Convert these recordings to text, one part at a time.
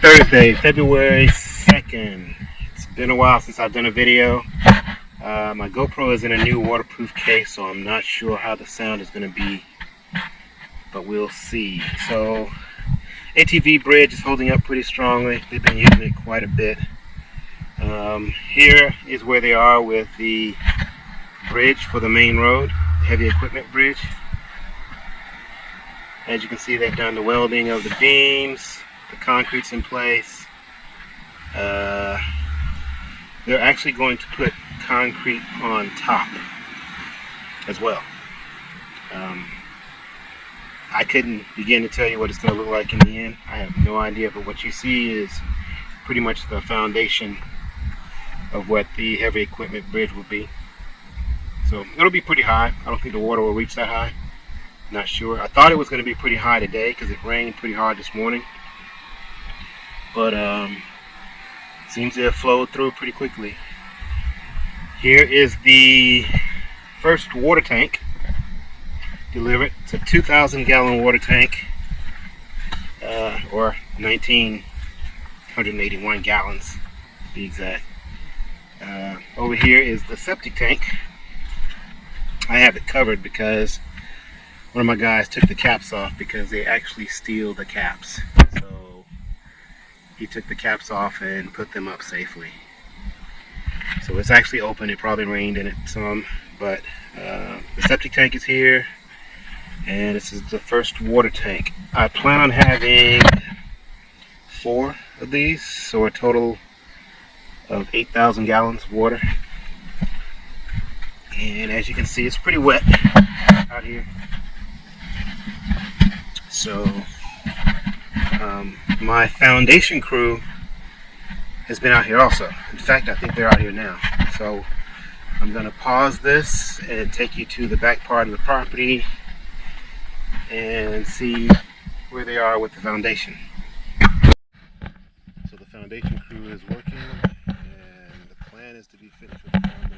Thursday, February 2nd. It's been a while since I've done a video. Uh, my GoPro is in a new waterproof case, so I'm not sure how the sound is going to be, but we'll see. So, ATV bridge is holding up pretty strongly. They've been using it quite a bit. Um, here is where they are with the bridge for the main road, heavy equipment bridge. As you can see, they've done the welding of the beams, the concrete's in place. Uh, they're actually going to put concrete on top as well. Um, I couldn't begin to tell you what it's going to look like in the end. I have no idea, but what you see is pretty much the foundation of what the heavy equipment bridge will be. So it'll be pretty high. I don't think the water will reach that high. Not sure. I thought it was going to be pretty high today because it rained pretty hard this morning. But um, seems to have flowed through pretty quickly. Here is the first water tank delivered. It's a 2,000 gallon water tank uh, or 1,981 gallons to be exact. Uh, over here is the septic tank. I have it covered because one of my guys took the caps off because they actually steal the caps. So he took the caps off and put them up safely. So it's actually open. It probably rained in it some, but uh, the septic tank is here, and this is the first water tank. I plan on having four of these, so a total of 8,000 gallons of water. And as you can see, it's pretty wet out here. So um, my foundation crew has been out here also. In fact, I think they're out here now. So I'm going to pause this and take you to the back part of the property and see where they are with the foundation. So the foundation crew is working and the plan is to be finished with the foundation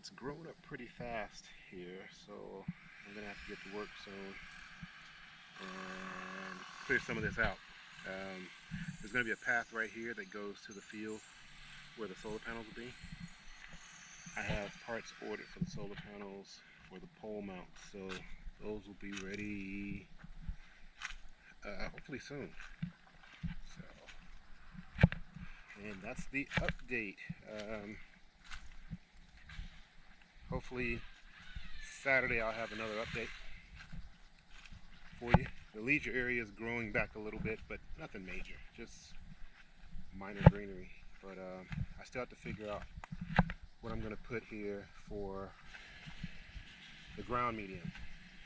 it's grown up pretty fast here, so I'm gonna have to get to work soon and clear some of this out. Um, there's gonna be a path right here that goes to the field where the solar panels will be. I have parts ordered for the solar panels for the pole mount. So those will be ready uh, hopefully soon. So, and that's the update. Um, hopefully Saturday I'll have another update for you. The leisure area is growing back a little bit, but nothing major, just minor greenery. But um, I still have to figure out what I'm going to put here for the ground medium.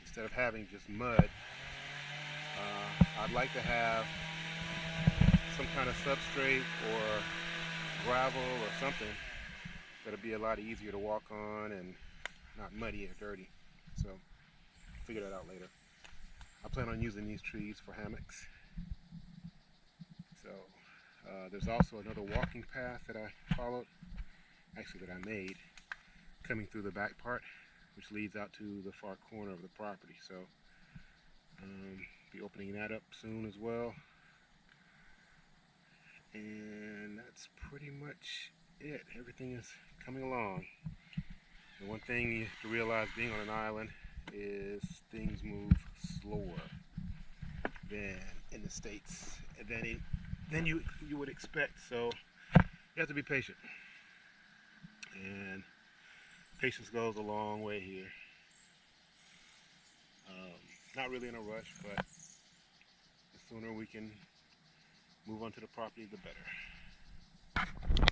Instead of having just mud, uh, I'd like to have some kind of substrate or gravel or something that'll be a lot easier to walk on and not muddy or dirty. So, figure that out later. I plan on using these trees for hammocks. So, uh, there's also another walking path that I followed, actually that I made, coming through the back part which leads out to the far corner of the property. So um, be opening that up soon as well. And that's pretty much it. Everything is coming along. The one thing you have to realize being on an island is things move slower than in the States than, than you, you would expect. So you have to be patient. And patience goes a long way here. Um, not really in a rush, but the sooner we can move on to the property, the better.